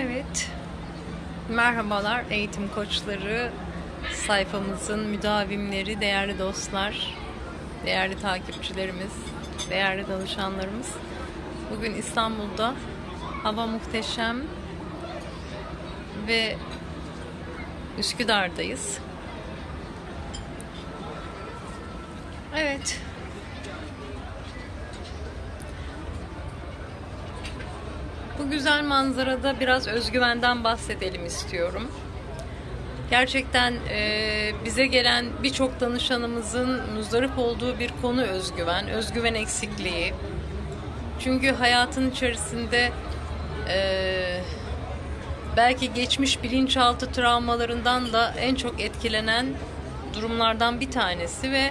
Evet. Merhabalar eğitim koçları, sayfamızın müdavimleri, değerli dostlar, değerli takipçilerimiz, değerli danışanlarımız. Bugün İstanbul'da hava muhteşem ve Üsküdar'dayız. Evet. Bu güzel manzarada biraz özgüvenden bahsedelim istiyorum. Gerçekten e, bize gelen birçok danışanımızın muzdarip olduğu bir konu özgüven, özgüven eksikliği. Çünkü hayatın içerisinde e, belki geçmiş bilinçaltı travmalarından da en çok etkilenen durumlardan bir tanesi ve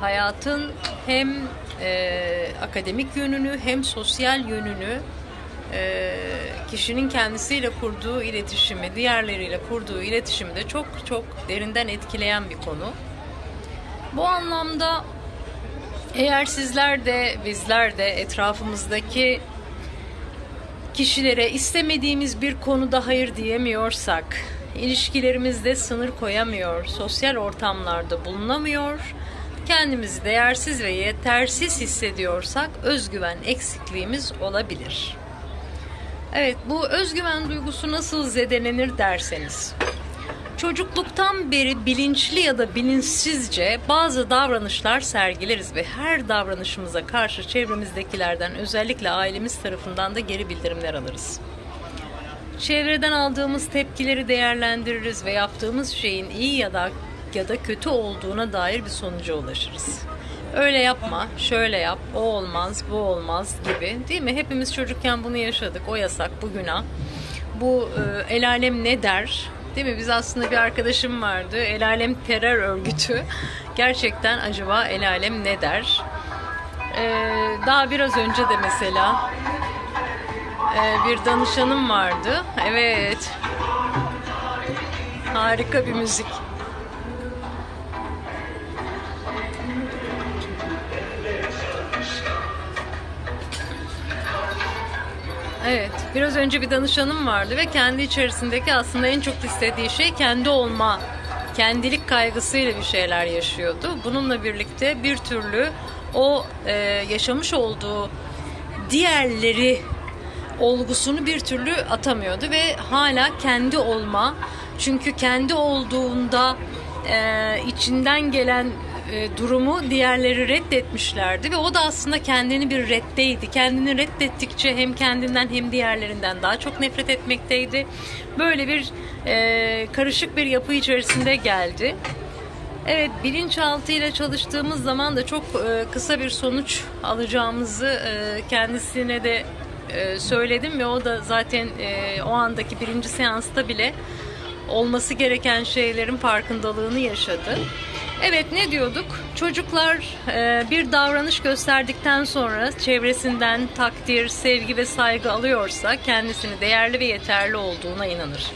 hayatın hem e, akademik yönünü hem sosyal yönünü e, kişinin kendisiyle kurduğu iletişimi, diğerleriyle kurduğu iletişimi de çok çok derinden etkileyen bir konu. Bu anlamda eğer sizler de bizler de etrafımızdaki kişilere istemediğimiz bir konuda hayır diyemiyorsak, ilişkilerimizde sınır koyamıyor, sosyal ortamlarda bulunamıyor, kendimizi değersiz ve yetersiz hissediyorsak özgüven eksikliğimiz olabilir. Evet, bu özgüven duygusu nasıl zedelenir derseniz. Çocukluktan beri bilinçli ya da bilinçsizce bazı davranışlar sergileriz ve her davranışımıza karşı çevremizdekilerden özellikle ailemiz tarafından da geri bildirimler alırız. Çevreden aldığımız tepkileri değerlendiririz ve yaptığımız şeyin iyi ya da ya da kötü olduğuna dair bir sonuca ulaşırız. Öyle yapma, şöyle yap, o olmaz, bu olmaz gibi değil mi? Hepimiz çocukken bunu yaşadık. O yasak, bu günah. Bu e, el alem ne der? Değil mi? Biz aslında bir arkadaşım vardı. El alem terör örgütü. Gerçekten acaba el alem ne der? E, daha biraz önce de mesela e, bir danışanım vardı. Evet. Harika bir müzik. Evet, biraz önce bir danışanım vardı ve kendi içerisindeki aslında en çok istediği şey kendi olma, kendilik kaygısıyla bir şeyler yaşıyordu. Bununla birlikte bir türlü o e, yaşamış olduğu diğerleri olgusunu bir türlü atamıyordu ve hala kendi olma, çünkü kendi olduğunda e, içinden gelen e, durumu diğerleri reddetmişlerdi ve o da aslında kendini bir reddeydi. Kendini reddettikçe hem kendinden hem diğerlerinden daha çok nefret etmekteydi. Böyle bir e, karışık bir yapı içerisinde geldi. Evet bilinçaltı ile çalıştığımız zaman da çok e, kısa bir sonuç alacağımızı e, kendisine de e, söyledim ve o da zaten e, o andaki birinci seansta bile olması gereken şeylerin farkındalığını yaşadı. Evet ne diyorduk? Çocuklar e, bir davranış gösterdikten sonra çevresinden takdir, sevgi ve saygı alıyorsa kendisini değerli ve yeterli olduğuna inanır.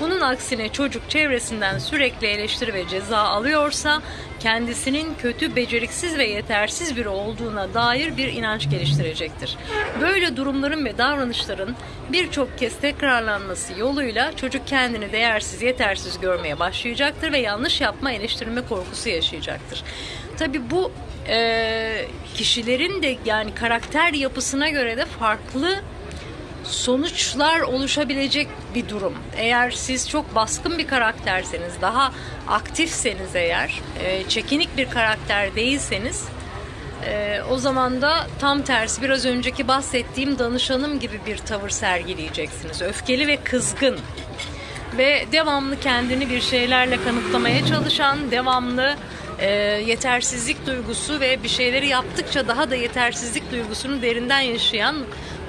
Bunun aksine çocuk çevresinden sürekli eleştiri ve ceza alıyorsa kendisinin kötü, beceriksiz ve yetersiz biri olduğuna dair bir inanç geliştirecektir. Böyle durumların ve davranışların birçok kez tekrarlanması yoluyla çocuk kendini değersiz, yetersiz görmeye başlayacaktır ve yanlış yapma, eleştirme korkusu yaşayacaktır. Tabi bu e, kişilerin de yani karakter yapısına göre de farklı sonuçlar oluşabilecek bir durum. Eğer siz çok baskın bir karakterseniz, daha aktifseniz eğer, e, çekinik bir karakter değilseniz e, o zaman da tam tersi biraz önceki bahsettiğim danışanım gibi bir tavır sergileyeceksiniz. Öfkeli ve kızgın ve devamlı kendini bir şeylerle kanıtlamaya çalışan, devamlı e, yetersizlik duygusu ve bir şeyleri yaptıkça daha da yetersizlik duygusunu derinden yaşayan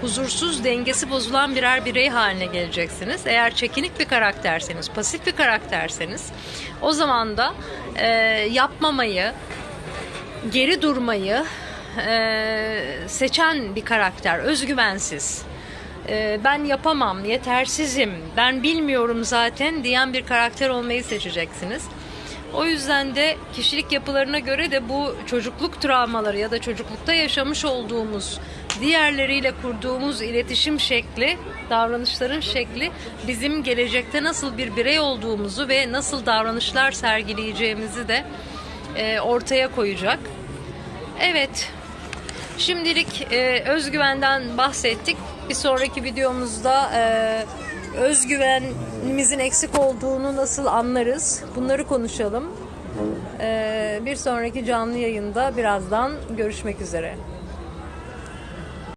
huzursuz, dengesi bozulan birer birey haline geleceksiniz. Eğer çekinik bir karakterseniz, pasif bir karakterseniz o zaman da e, yapmamayı, geri durmayı e, seçen bir karakter, özgüvensiz. E, ben yapamam, yetersizim, ben bilmiyorum zaten diyen bir karakter olmayı seçeceksiniz. O yüzden de kişilik yapılarına göre de bu çocukluk travmaları ya da çocuklukta yaşamış olduğumuz diğerleriyle kurduğumuz iletişim şekli, davranışların şekli bizim gelecekte nasıl bir birey olduğumuzu ve nasıl davranışlar sergileyeceğimizi de e, ortaya koyacak. Evet, Şimdilik e, özgüvenden bahsettik. Bir sonraki videomuzda e, özgüvenimizin eksik olduğunu nasıl anlarız? Bunları konuşalım. E, bir sonraki canlı yayında birazdan görüşmek üzere.